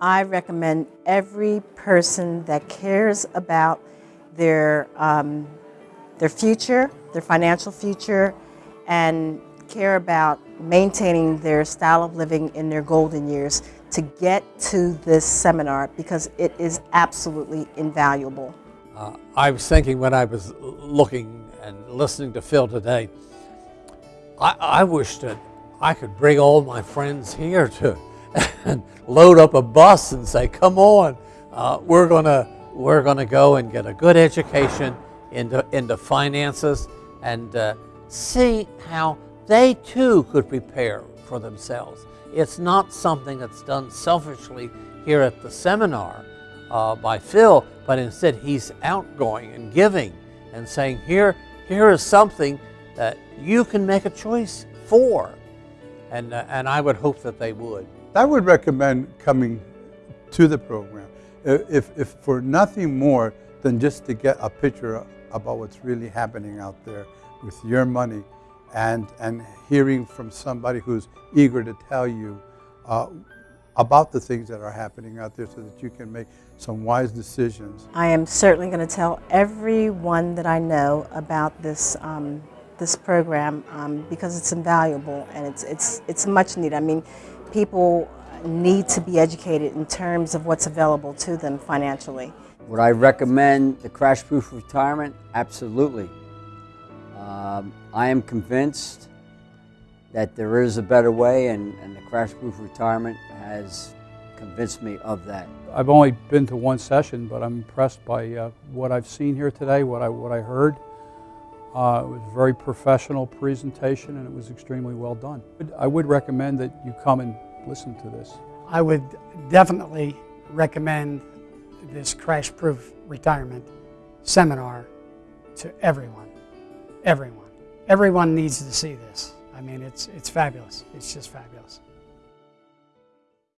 I recommend every person that cares about their, um, their future, their financial future, and care about maintaining their style of living in their golden years to get to this seminar because it is absolutely invaluable. Uh, I was thinking when I was looking and listening to Phil today, I, I wish that I could bring all my friends here to and load up a bus and say, "Come on, uh, we're gonna we're gonna go and get a good education into into finances and uh, see how they too could prepare for themselves. It's not something that's done selfishly here at the seminar uh, by Phil, but instead he's outgoing and giving and saying, here, here is something that you can make a choice for. And, uh, and I would hope that they would. I would recommend coming to the program, if, if for nothing more than just to get a picture about what's really happening out there with your money and, and hearing from somebody who's eager to tell you uh, about the things that are happening out there so that you can make some wise decisions. I am certainly going to tell everyone that I know about this, um, this program um, because it's invaluable and it's, it's, it's much needed. I mean, people need to be educated in terms of what's available to them financially. Would I recommend the Crash Proof Retirement? Absolutely. Um, I am convinced that there is a better way, and, and the Crash Proof Retirement has convinced me of that. I've only been to one session, but I'm impressed by uh, what I've seen here today, what I, what I heard. Uh, it was a very professional presentation and it was extremely well done. I would recommend that you come and listen to this. I would definitely recommend this Crash Proof Retirement seminar to everyone. Everyone. Everyone needs to see this. I mean, it's, it's fabulous. It's just fabulous.